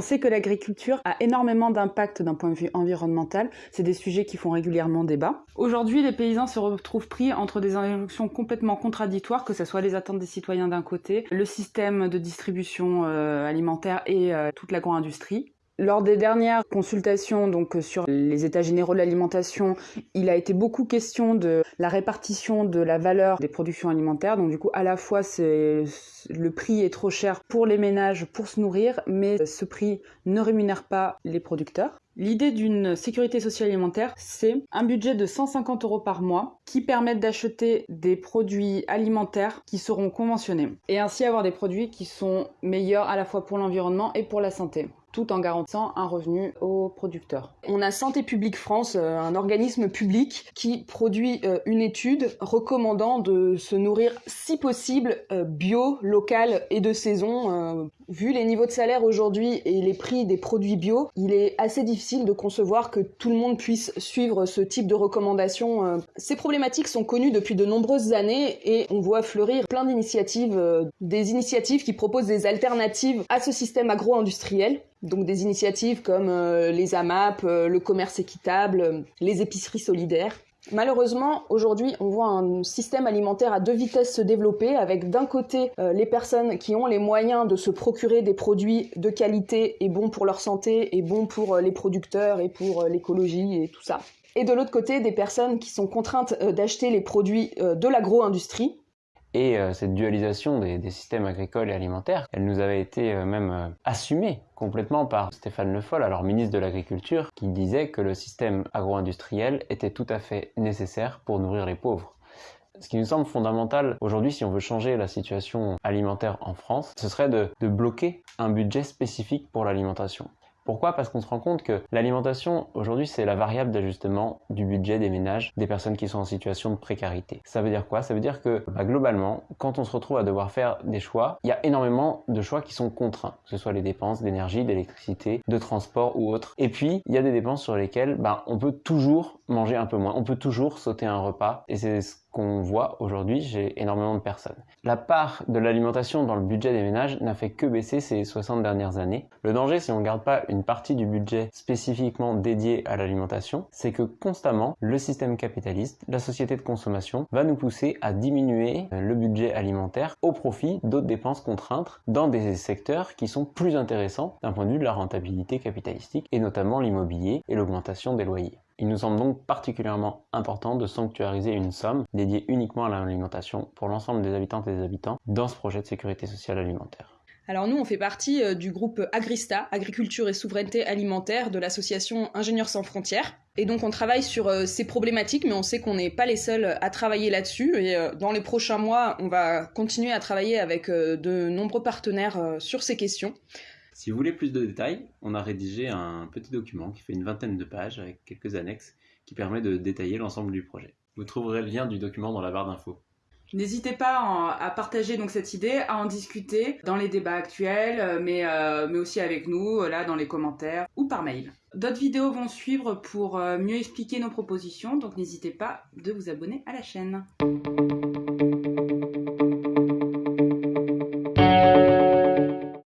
sait que l'agriculture a énormément d'impact d'un point de vue environnemental. C'est des sujets qui font régulièrement débat. Aujourd'hui, les paysans se retrouvent pris entre des injonctions complètement contradictoires, que ce soit les attentes des citoyens d'un côté, le système de distribution euh, alimentaire et euh, toute l'agro-industrie. Lors des dernières consultations donc sur les états généraux de l'alimentation, il a été beaucoup question de la répartition de la valeur des productions alimentaires. Donc du coup, à la fois le prix est trop cher pour les ménages pour se nourrir, mais ce prix ne rémunère pas les producteurs. L'idée d'une sécurité sociale alimentaire, c'est un budget de 150 euros par mois qui permettent d'acheter des produits alimentaires qui seront conventionnés et ainsi avoir des produits qui sont meilleurs à la fois pour l'environnement et pour la santé tout en garantissant un revenu aux producteurs. On a Santé publique France, euh, un organisme public qui produit euh, une étude recommandant de se nourrir si possible euh, bio, local et de saison. Vu les niveaux de salaire aujourd'hui et les prix des produits bio, il est assez difficile de concevoir que tout le monde puisse suivre ce type de recommandations. Ces problématiques sont connues depuis de nombreuses années et on voit fleurir plein d'initiatives, des initiatives qui proposent des alternatives à ce système agro-industriel donc des initiatives comme euh, les AMAP, euh, le commerce équitable, euh, les épiceries solidaires. Malheureusement, aujourd'hui, on voit un système alimentaire à deux vitesses se développer, avec d'un côté les personnes qui ont les moyens de se procurer des produits de qualité et bons pour leur santé, et bons pour les producteurs et pour l'écologie et tout ça. Et de l'autre côté, des personnes qui sont contraintes d'acheter les produits de l'agro-industrie, et euh, cette dualisation des, systèmes agricoles et alimentaires, elle nous avait été euh, même euh, assumée complètement par Stéphane Le Foll, alors ministre de l'Agriculture, qui disait que le système agro-industriel était tout à fait nécessaire pour nourrir les pauvres. Ce qui nous semble fondamental aujourd'hui, si on veut changer la situation alimentaire en France, ce serait de bloquer un budget spécifique pour l'alimentation. Pourquoi? Parce qu'on se rend compte que l'alimentation, aujourd'hui, c'est la variable d'ajustement du budget des ménages, des personnes qui sont en situation de précarité. Ça veut dire quoi? Ça veut dire que, bah, globalement, quand on se retrouve à devoir faire des choix, il y a énormément de choix qui sont contraints, que ce soit les dépenses d'énergie, d'électricité, de transport ou autres. Et puis, il y a des dépenses sur lesquelles bah, on peut toujours manger un peu moins, on peut toujours sauter un repas, et c'est ce qu'on voit aujourd'hui j'ai énormément de personnes. La part de l'alimentation dans le budget des ménages n'a fait que baisser ces 60 dernières années. Le danger, si on ne garde pas une partie du budget spécifiquement dédié à l'alimentation, c'est que constamment, le système capitaliste, la société de consommation, va nous pousser à diminuer le budget alimentaire au profit d'autres dépenses contraintes dans des secteurs qui sont plus intéressants d'un point de vue de la rentabilité capitalistique, et notamment l'immobilier et l'augmentation des loyers. Il nous semble donc particulièrement important de sanctuariser une somme dédiée uniquement à l'alimentation pour l'ensemble des habitantes et des habitants dans ce projet de sécurité sociale alimentaire. Alors nous, on fait partie euh, du groupe Agrista, Agriculture et Souveraineté Alimentaire de l'association Ingénieurs sans frontières. Et donc on travaille sur euh, ces problématiques, mais on sait qu'on n'est pas les seuls à travailler là-dessus. Et euh, dans les prochains mois, on va continuer à travailler avec de nombreux partenaires sur ces questions. Si vous voulez plus de détails, on a rédigé un petit document qui fait une vingtaine de pages avec quelques annexes qui permet de détailler l'ensemble du projet. Vous trouverez le lien du document dans la barre d'infos. N'hésitez pas à partager donc cette idée, à en discuter dans les débats actuels, euh, mais, euh, mais aussi avec nous, là dans les commentaires ou par mail. D'autres vidéos vont suivre pour euh, mieux expliquer nos propositions, donc n'hésitez pas de vous abonner à la chaîne.